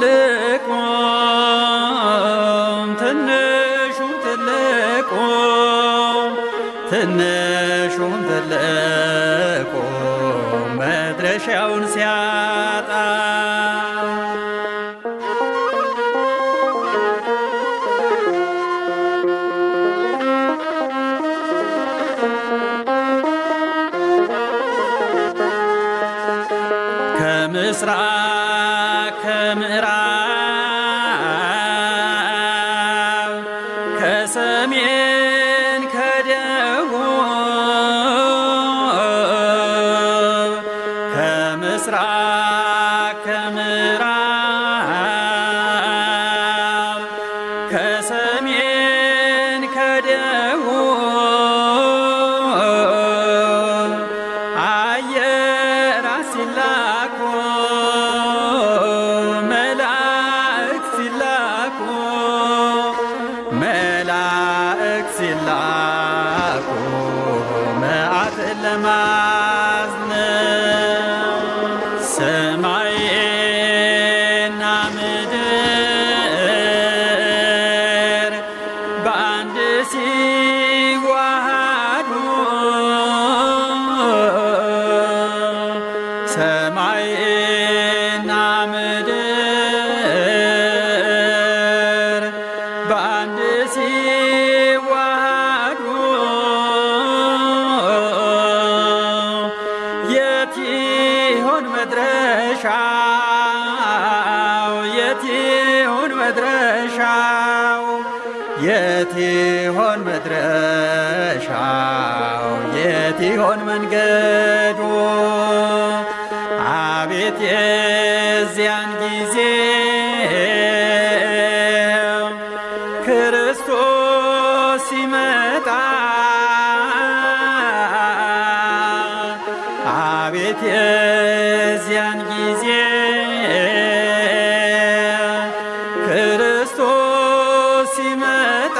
ትልቁም ትንሹም ትልቁም ትንሹም ትልቁም መድረሻውን ሲያጣ ከሰሜን ከደቡብ ከምስራቅ ከምዕራብ ከሰሜን ሲላኩ መዓትን ለማዝነብ መድረሻው? የት ይሆን መድረሻው? የት ይሆን መድረሻው? የት ይሆን መንገዱ? አቤት አቤት የዚያን ጊዜ ክርስቶስ ሲመጣ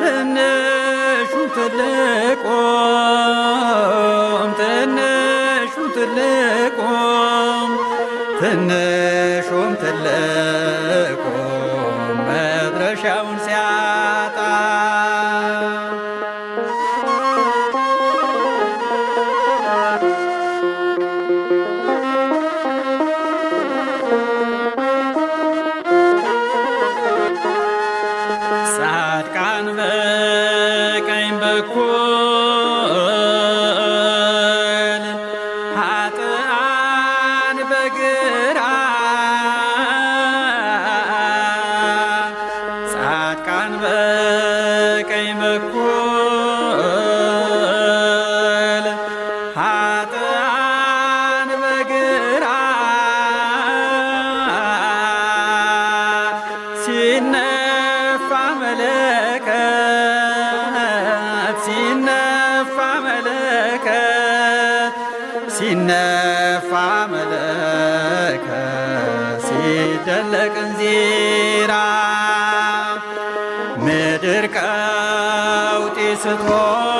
ትንሹ ትልቁም ትንሹ ትልቁም ትንሹም ሲነፋ መለከት ሲደለቅ እንዚራ ምድር ቀውጢ ስትሆን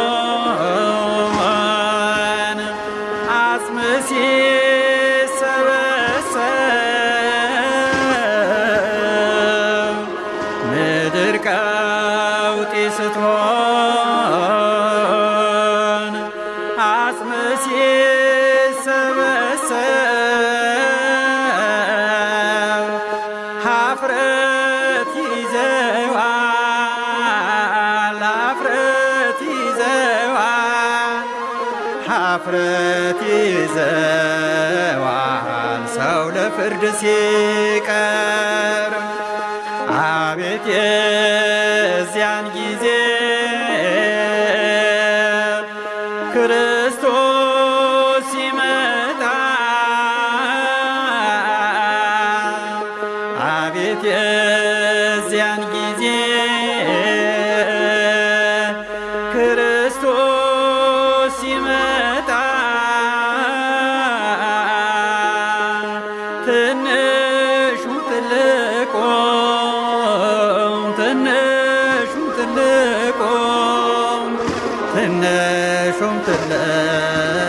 ሀፍረት ይዘዋል ሀፍረት ይዘዋል ሀፍረት ይዘዋል። ሰው ለፍርድ ሲቀር አቤት የዚያን በዚያን ጊዜ ክርስቶስ ሲመጣ ትንሹ ትልቁም ትንሹ ትልቁም ትንሹም ትልቁም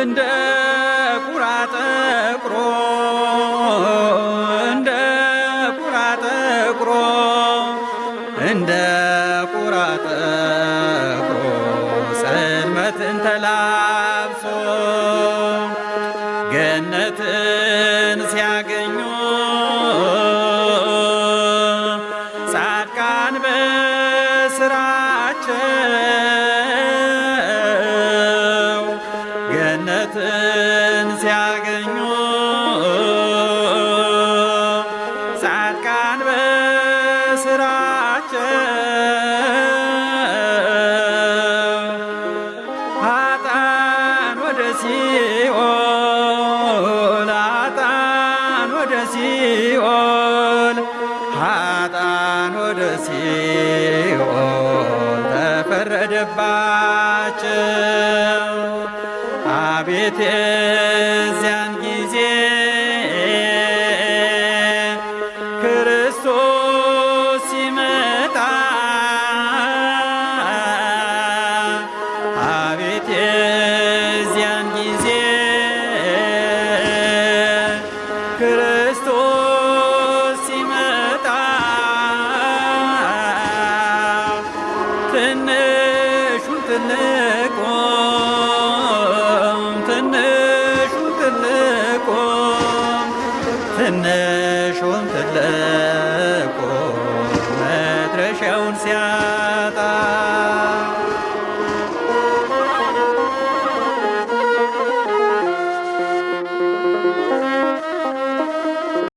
እንደ ቁራ ጠቁሮ እንደ ቁራ ጠቁሮ እንደ ቁራ ጠቁሮ ጽልመትን ተላብሶ ሲኦል ኃጥአን ወደ ሲኦል ኃጥአን ወደ ሲኦል ተፈረደባቸው። አቤት የዚያን ጊዜ ክርስቶስ ሲመጣ ትንሹን ትልቁም ትንሹን ትልቁም ትንሹን ትልቁም መድረሻውን ሲያ